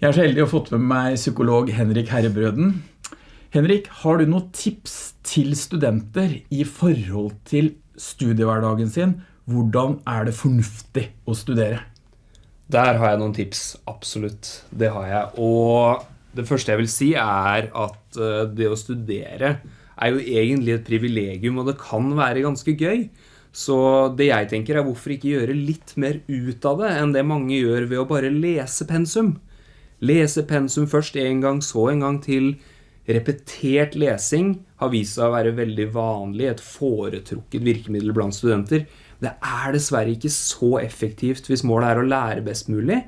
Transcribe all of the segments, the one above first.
Jeg er så heldig å ha fått med meg psykolog Henrik Herrebrøden. Henrik, har du noen tips til studenter i forhold til studiehverdagen sin? Hvordan er det fornuftig å studere? Der har jeg noen tips, absolutt. Det har jeg. Og det første jeg vil si er at eh, det å studere er jo egentlig et privilegium, og det kan være ganske gøy. Så det jeg tenker er hvorfor ikke gjøre litt mer ut av det enn det mange gjør ved å bare lese pensum. Lese pensum først en gang, så en gang til. Repetert lesing har vist seg å være veldig vanlig, et foretrukket virkemiddel blant studenter. Det er dessverre ikke så effektivt hvis målet er å lære best mulig.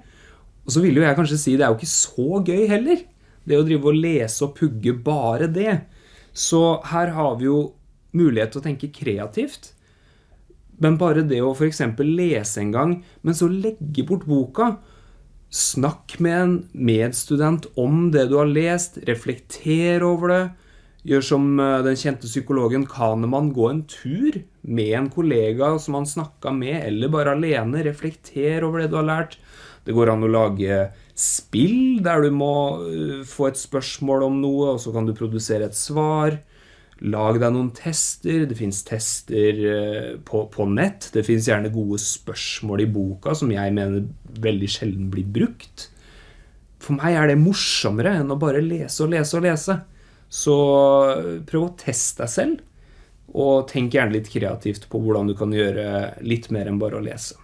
Og så vil jo jeg kanskje si det er jo ikke så gøy heller. Det å drive og lese og pugge bare det. Så her har vi jo mulighet til å tenke kreativt. Men bare det å eksempel lese en gang, men så legge bort boka, Snakk med en medstudent om det du har lest, reflekter over det. Gjør som eh, den kjente psykologen Kahneman, gå en tur med en kollega som han snakka med, eller bare alene. Reflekter over det du har lært. Det går an å lage spill der du må eh, få et spørsmål om noe, og så kan du produsere et svar. Lag deg noen tester. Det fins tester eh, på, på, nett. Det fins gjerne gode spørsmål i boka som jeg mener veldig sjelden blir brukt. For meg er det morsommere enn å bare lese og lese og lese. Så eh, prøv å teste deg selv, og tenk gjerne litt kreativt på hvordan du kan gjøre litt mer enn bare å lese.